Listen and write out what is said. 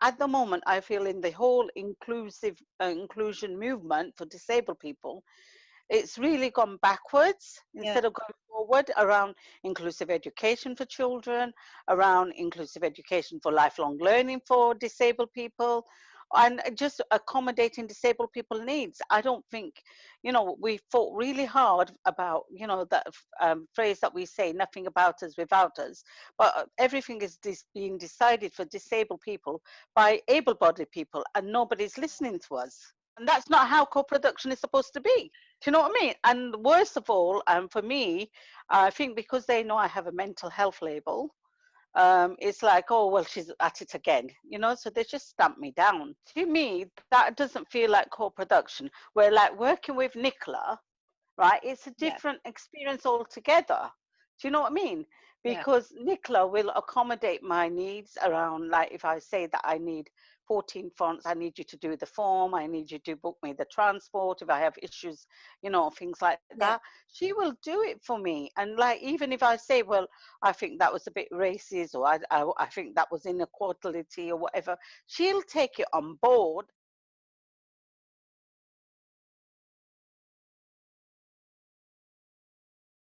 at the moment, I feel in the whole inclusive uh, inclusion movement for disabled people, it's really gone backwards Yeah. instead of going forward around inclusive education for children, around inclusive education for lifelong learning for disabled people, and just accommodating disabled people needs. I don't think, you know, we fought really hard about, you know, that um, phrase that we say, nothing about us without us, but uh, everything is being decided for disabled people by able-bodied people, and nobody's listening to us. And that's not how co-production is supposed to be. Do you know what I mean? And worst of all, um, for me, I think because they know I have a mental health label, um, it's like, oh, well, she's at it again, you know, so they just stamp me down. To me, that doesn't feel like co production. Where, like, working with Nicola, right, it's a Yeah. different experience altogether. Do you know what I mean? Yeah. Because Nicola will accommodate my needs around, like, if I say that I need 14 fonts, I need you to do the form, I need you to book me the transport, if I have issues, you know, things like Yeah. that, she will do it for me. And, like, even if I say, well, I think that was a bit racist or I, I, I think that was inequality or whatever, she'll take it on board